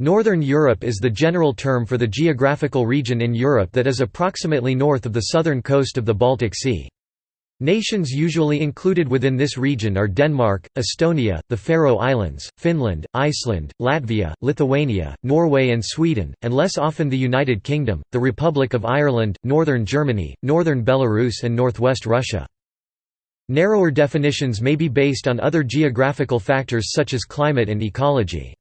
Northern Europe is the general term for the geographical region in Europe that is approximately north of the southern coast of the Baltic Sea. Nations usually included within this region are Denmark, Estonia, the Faroe Islands, Finland, Iceland, Latvia, Lithuania, Norway and Sweden, and less often the United Kingdom, the Republic of Ireland, northern Germany, northern Belarus and northwest Russia. Narrower definitions may be based on other geographical factors such as climate and ecology.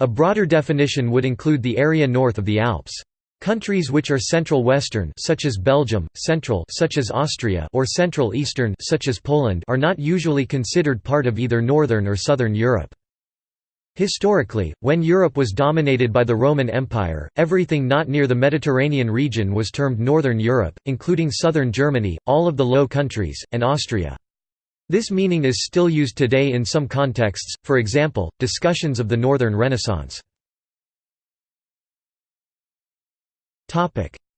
A broader definition would include the area north of the Alps. Countries which are central western such as Belgium, central such as Austria or central eastern such as Poland are not usually considered part of either northern or southern Europe. Historically, when Europe was dominated by the Roman Empire, everything not near the Mediterranean region was termed Northern Europe, including southern Germany, all of the Low Countries, and Austria. This meaning is still used today in some contexts, for example, discussions of the Northern Renaissance.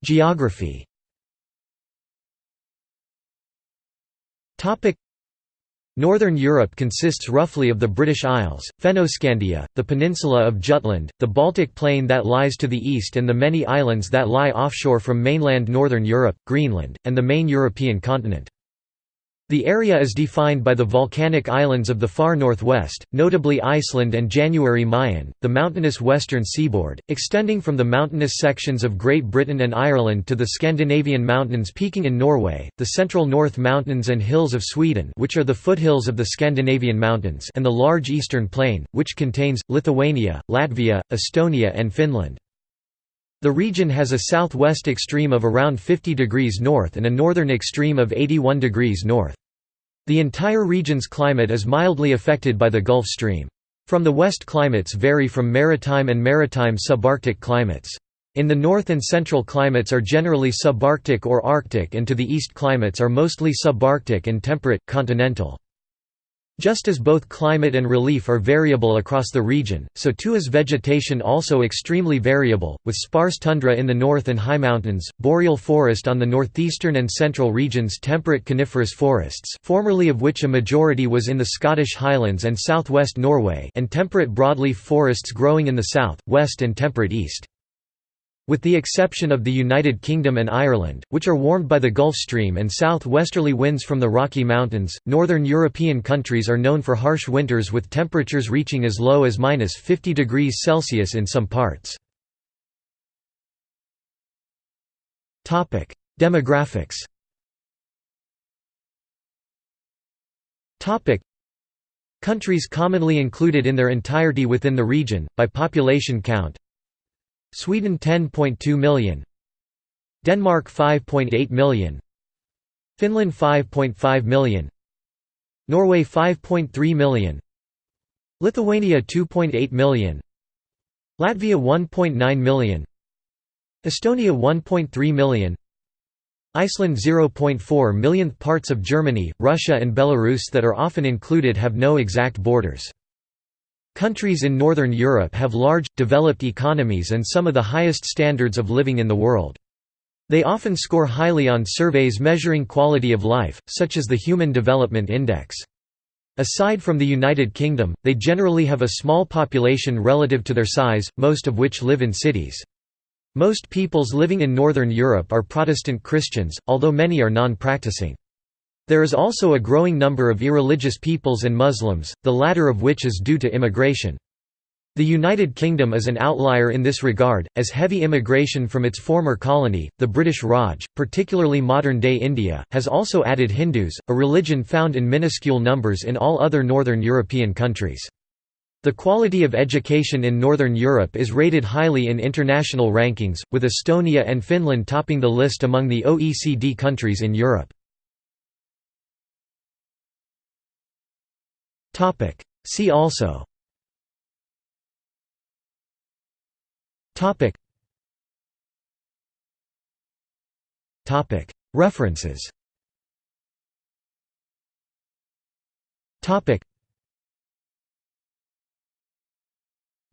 Geography Northern Europe consists roughly of the British Isles, Fennoscandia, the peninsula of Jutland, the Baltic Plain that lies to the east and the many islands that lie offshore from mainland Northern Europe, Greenland, and the main European continent. The area is defined by the volcanic islands of the far northwest, notably Iceland and January Mayen, the mountainous western seaboard, extending from the mountainous sections of Great Britain and Ireland to the Scandinavian mountains peaking in Norway, the central North Mountains and hills of Sweden which are the foothills of the Scandinavian mountains and the large eastern plain, which contains, Lithuania, Latvia, Estonia and Finland. The region has a southwest extreme of around 50 degrees north and a northern extreme of 81 degrees north. The entire region's climate is mildly affected by the Gulf Stream. From the west climates vary from maritime and maritime subarctic climates. In the north and central climates are generally subarctic or arctic and to the east climates are mostly subarctic and temperate, continental. Just as both climate and relief are variable across the region, so too is vegetation also extremely variable, with sparse tundra in the north and high mountains, boreal forest on the northeastern and central regions temperate coniferous forests formerly of which a majority was in the Scottish Highlands and southwest Norway and temperate broadleaf forests growing in the south, west and temperate east. With the exception of the United Kingdom and Ireland, which are warmed by the Gulf Stream and south-westerly winds from the Rocky Mountains, northern European countries are known for harsh winters with temperatures reaching as low as minus 50 degrees Celsius in some parts. Demographics. Countries commonly included in their entirety within the region, by population count Sweden 10.2 million. Denmark 5.8 million. Finland 5.5 million. Norway 5.3 million. Lithuania 2.8 million. Latvia 1.9 million. Estonia 1.3 million. Iceland 0.4 millionth parts of Germany, Russia and Belarus that are often included have no exact borders. Countries in Northern Europe have large, developed economies and some of the highest standards of living in the world. They often score highly on surveys measuring quality of life, such as the Human Development Index. Aside from the United Kingdom, they generally have a small population relative to their size, most of which live in cities. Most peoples living in Northern Europe are Protestant Christians, although many are non-practicing. There is also a growing number of irreligious peoples and Muslims, the latter of which is due to immigration. The United Kingdom is an outlier in this regard, as heavy immigration from its former colony, the British Raj, particularly modern-day India, has also added Hindus, a religion found in minuscule numbers in all other northern European countries. The quality of education in Northern Europe is rated highly in international rankings, with Estonia and Finland topping the list among the OECD countries in Europe. Topic. See also. Topic. Topic. References. Topic.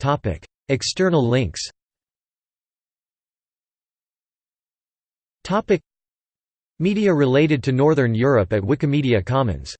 Topic. External links. Topic. Media related to Northern Europe at Wikimedia Commons